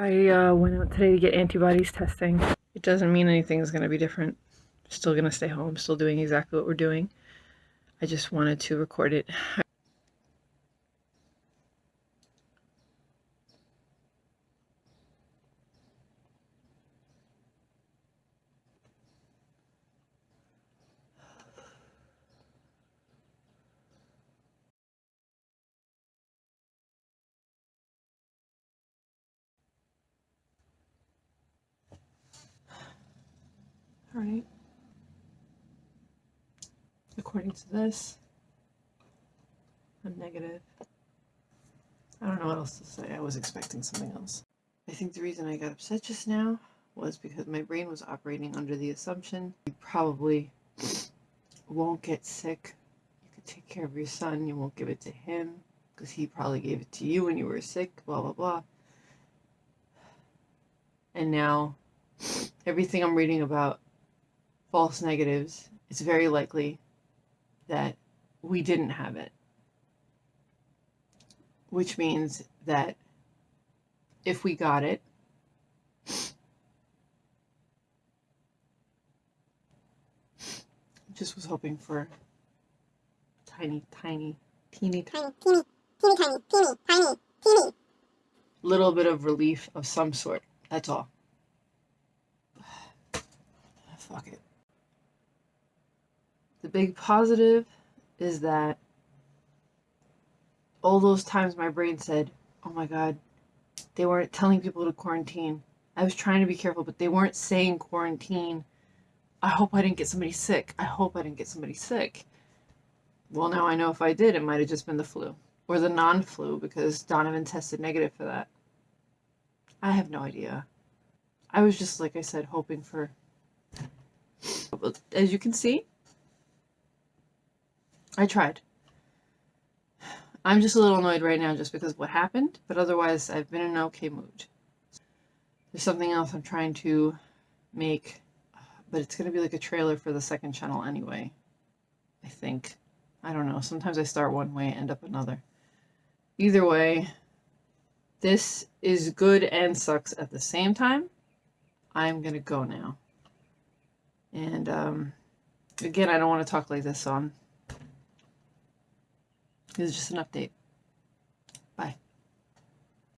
I uh, went out today to get antibodies testing. It doesn't mean anything is going to be different. Still going to stay home, still doing exactly what we're doing. I just wanted to record it. All right. According to this, I'm negative. I don't know what else to say. I was expecting something else. I think the reason I got upset just now was because my brain was operating under the assumption you probably won't get sick. You could take care of your son. You won't give it to him because he probably gave it to you when you were sick, blah, blah, blah. And now everything I'm reading about false negatives, it's very likely that we didn't have it. Which means that if we got it, just was hoping for tiny, tiny, teeny, tiny, teeny, teeny, tiny, teeny, tiny, teeny. Little bit of relief of some sort. That's all. Fuck it. The big positive is that all those times my brain said, oh my God, they weren't telling people to quarantine. I was trying to be careful, but they weren't saying quarantine. I hope I didn't get somebody sick. I hope I didn't get somebody sick. Well, now I know if I did, it might have just been the flu or the non flu because Donovan tested negative for that. I have no idea. I was just, like I said, hoping for. As you can see, I tried. I'm just a little annoyed right now just because of what happened, but otherwise I've been in an okay mood. There's something else I'm trying to make, but it's going to be like a trailer for the second channel anyway. I think. I don't know. Sometimes I start one way, end up another. Either way, this is good and sucks at the same time. I'm going to go now. And um, again, I don't want to talk like this, so I'm is just an update.